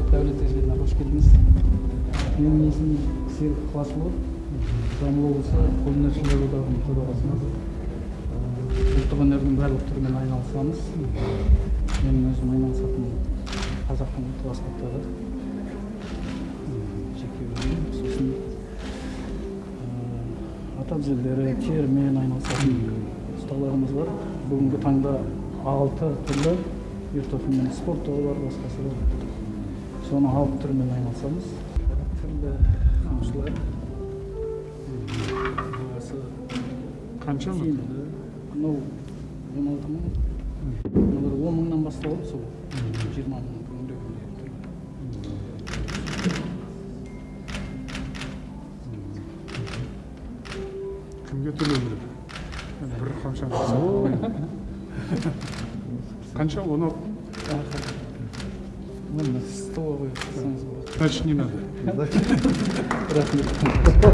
чет давлет эсебине кош келдиңиз менин есімім серік ықыласұлы жамбыл облысы қолөнершілер одағының төрағасымыз ұлттық өнердің барлық түрімен айналысамыз менің өзім айналысатын қазақтың ұлттық аспаптары жеке сосын ата әбзелдері терімен айналысатын ұсталарымыз бар бүгінгі таңда алты түрлі мен спорт тобы бар басқасы бар соның алты түрімен айналысамыз түрлі бағасы қанша тиімді мынау он алты мың мыналар он мыңнан басталады сол жиырма мың кімге төлеу керек бір қанша қанша он алты Столовый. Значит, не надо.